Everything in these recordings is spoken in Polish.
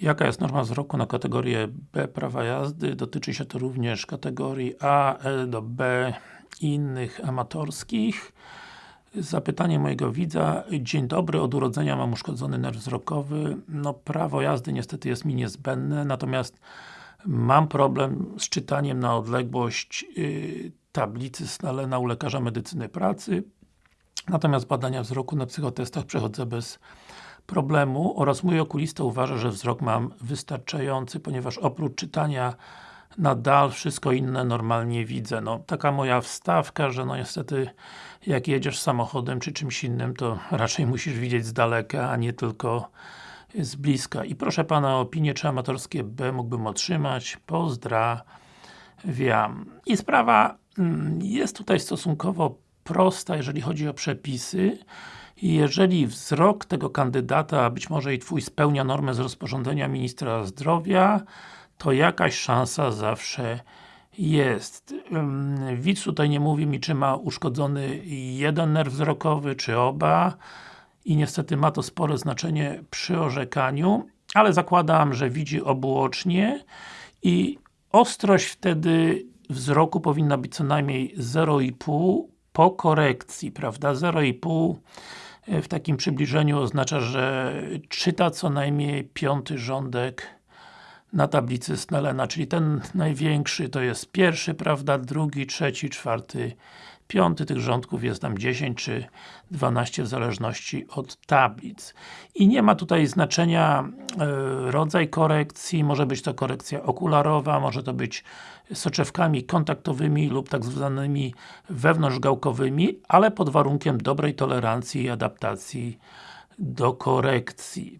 Jaka jest norma wzroku na kategorię B prawa jazdy? Dotyczy się to również kategorii A, L do B innych amatorskich. Zapytanie mojego widza. Dzień dobry, od urodzenia mam uszkodzony nerw wzrokowy. No, prawo jazdy niestety jest mi niezbędne, natomiast mam problem z czytaniem na odległość yy, tablicy Snellena u lekarza medycyny pracy. Natomiast badania wzroku na psychotestach przechodzę bez problemu oraz mój okulista uważa, że wzrok mam wystarczający, ponieważ oprócz czytania nadal wszystko inne normalnie widzę. No, taka moja wstawka, że no niestety jak jedziesz samochodem czy czymś innym, to raczej musisz widzieć z daleka, a nie tylko z bliska. I proszę Pana o opinię, czy amatorskie B mógłbym otrzymać. Pozdrawiam. I sprawa mm, jest tutaj stosunkowo prosta, jeżeli chodzi o przepisy. Jeżeli wzrok tego kandydata, być może i Twój spełnia normę z rozporządzenia Ministra Zdrowia, to jakaś szansa zawsze jest. Widz tutaj nie mówi mi, czy ma uszkodzony jeden nerw wzrokowy, czy oba i niestety ma to spore znaczenie przy orzekaniu, ale zakładam, że widzi obuocznie i ostrość wtedy wzroku powinna być co najmniej 0,5 po korekcji, prawda? 0,5 w takim przybliżeniu oznacza, że czyta co najmniej piąty rządek na tablicy Snellena, czyli ten największy to jest pierwszy, prawda, drugi, trzeci, czwarty, piąty, tych rządków jest tam 10 czy 12 w zależności od tablic. I nie ma tutaj znaczenia e, rodzaj korekcji, może być to korekcja okularowa, może to być soczewkami kontaktowymi lub tak zwanymi wewnątrzgałkowymi, ale pod warunkiem dobrej tolerancji i adaptacji do korekcji.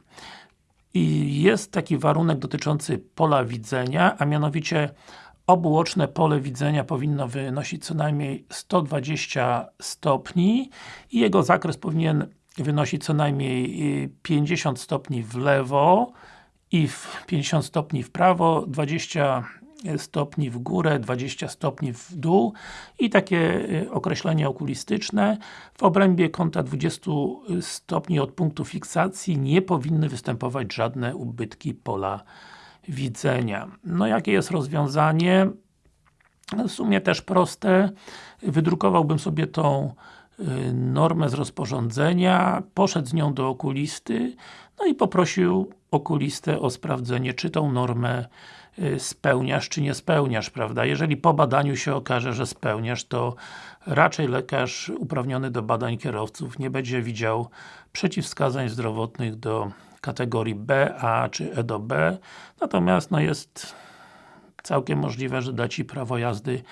I jest taki warunek dotyczący pola widzenia, a mianowicie obuoczne pole widzenia powinno wynosić co najmniej 120 stopni i jego zakres powinien wynosić co najmniej 50 stopni w lewo i 50 stopni w prawo, 20 stopni w górę, 20 stopni w dół i takie y, określenie okulistyczne w obrębie kąta 20 stopni od punktu fiksacji nie powinny występować żadne ubytki pola widzenia. No jakie jest rozwiązanie? W sumie też proste. Wydrukowałbym sobie tą y, normę z rozporządzenia, poszedł z nią do okulisty, no i poprosił okulistę o sprawdzenie, czy tą normę y, spełniasz, czy nie spełniasz, prawda? Jeżeli po badaniu się okaże, że spełniasz, to raczej lekarz uprawniony do badań kierowców nie będzie widział przeciwwskazań zdrowotnych do kategorii B, A czy E do B, natomiast no jest całkiem możliwe, że da Ci prawo jazdy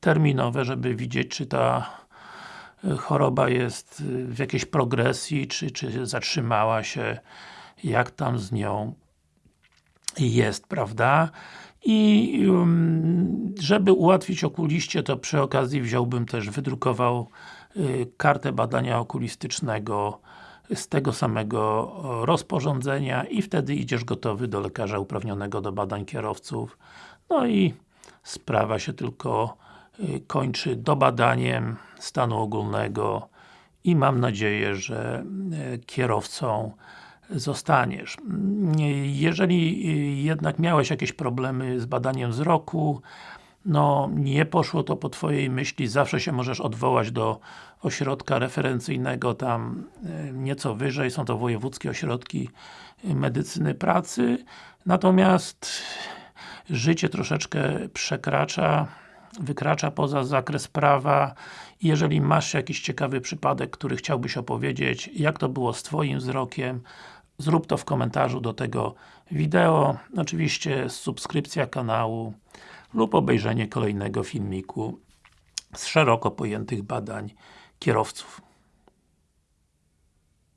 terminowe, żeby widzieć, czy ta y, choroba jest y, w jakiejś progresji, czy, czy zatrzymała się, jak tam z nią jest, prawda? I żeby ułatwić okuliście, to przy okazji wziąłbym też, wydrukował y, kartę badania okulistycznego z tego samego rozporządzenia i wtedy idziesz gotowy do lekarza uprawnionego do badań kierowców. No i sprawa się tylko y, kończy dobadaniem stanu ogólnego i mam nadzieję, że y, kierowcą zostaniesz. Jeżeli jednak miałeś jakieś problemy z badaniem wzroku, no nie poszło to po Twojej myśli, zawsze się możesz odwołać do ośrodka referencyjnego tam e, nieco wyżej, są to wojewódzkie ośrodki medycyny pracy, natomiast życie troszeczkę przekracza, wykracza poza zakres prawa jeżeli masz jakiś ciekawy przypadek, który chciałbyś opowiedzieć, jak to było z Twoim wzrokiem, zrób to w komentarzu do tego wideo, oczywiście subskrypcja kanału, lub obejrzenie kolejnego filmiku z szeroko pojętych badań kierowców.